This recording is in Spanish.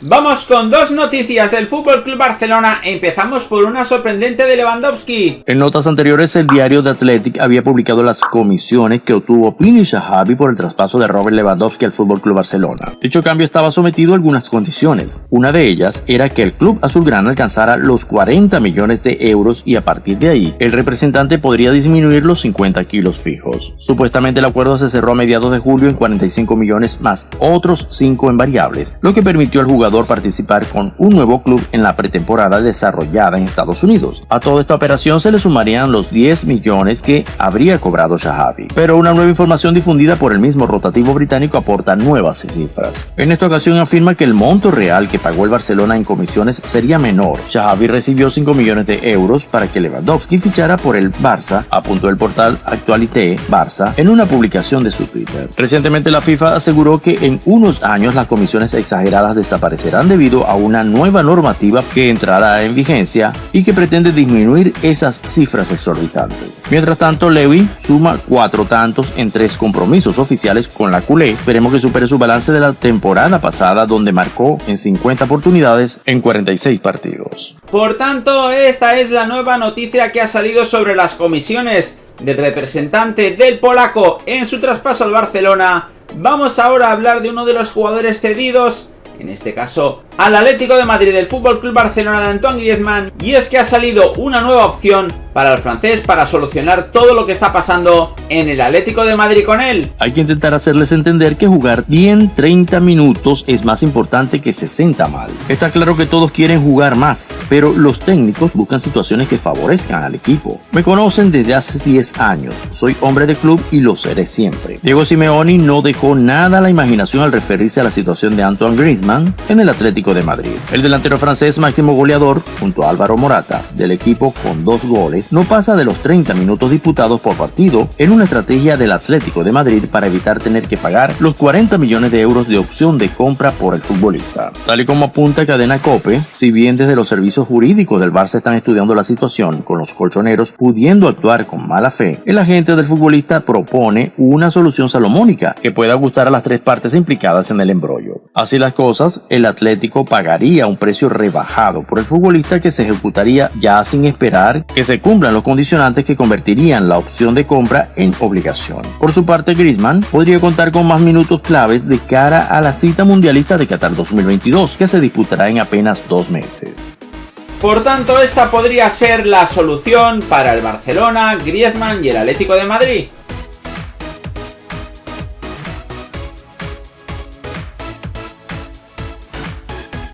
Vamos con dos noticias del Fútbol Club Barcelona. Empezamos por una sorprendente de Lewandowski. En notas anteriores, el diario The Athletic había publicado las comisiones que obtuvo Pini Shahabi por el traspaso de Robert Lewandowski al Fútbol Club Barcelona. Dicho cambio estaba sometido a algunas condiciones. Una de ellas era que el club azulgrana alcanzara los 40 millones de euros y a partir de ahí, el representante podría disminuir los 50 kilos fijos. Supuestamente el acuerdo se cerró a mediados de julio en 45 millones más otros 5 en variables, lo que permitió al jugador participar con un nuevo club en la pretemporada desarrollada en Estados Unidos. A toda esta operación se le sumarían los 10 millones que habría cobrado Shahabi. Pero una nueva información difundida por el mismo rotativo británico aporta nuevas cifras. En esta ocasión afirma que el monto real que pagó el Barcelona en comisiones sería menor. Shahabi recibió 5 millones de euros para que Lewandowski fichara por el Barça, apuntó el portal Actualité Barça en una publicación de su Twitter. Recientemente la FIFA aseguró que en unos años las comisiones exageradas desaparecerán serán debido a una nueva normativa que entrará en vigencia y que pretende disminuir esas cifras exorbitantes. Mientras tanto, Lewy suma cuatro tantos en tres compromisos oficiales con la culé. Esperemos que supere su balance de la temporada pasada donde marcó en 50 oportunidades en 46 partidos. Por tanto, esta es la nueva noticia que ha salido sobre las comisiones del representante del polaco en su traspaso al Barcelona. Vamos ahora a hablar de uno de los jugadores cedidos en este caso al Atlético de Madrid del Fútbol Club Barcelona de Antoine Griezmann y es que ha salido una nueva opción para el francés para solucionar todo lo que está pasando en el Atlético de Madrid con él. Hay que intentar hacerles entender que jugar bien 30 minutos es más importante que 60 mal. Está claro que todos quieren jugar más, pero los técnicos buscan situaciones que favorezcan al equipo. Me conocen desde hace 10 años, soy hombre de club y lo seré siempre. Diego Simeoni no dejó nada a la imaginación al referirse a la situación de Antoine Griezmann en el Atlético de Madrid. El delantero francés máximo goleador, junto a Álvaro Morata, del equipo con dos goles, no pasa de los 30 minutos disputados por partido en una estrategia del Atlético de Madrid para evitar tener que pagar los 40 millones de euros de opción de compra por el futbolista. Tal y como apunta Cadena Cope, si bien desde los servicios jurídicos del Barça están estudiando la situación con los colchoneros pudiendo actuar con mala fe, el agente del futbolista propone una solución salomónica que pueda gustar a las tres partes implicadas en el embrollo. Así las cosas, el Atlético pagaría un precio rebajado por el futbolista que se ejecutaría ya sin esperar que se cumpla los condicionantes que convertirían la opción de compra en obligación. Por su parte, Griezmann podría contar con más minutos claves de cara a la cita mundialista de Qatar 2022, que se disputará en apenas dos meses. Por tanto, esta podría ser la solución para el Barcelona, Griezmann y el Atlético de Madrid.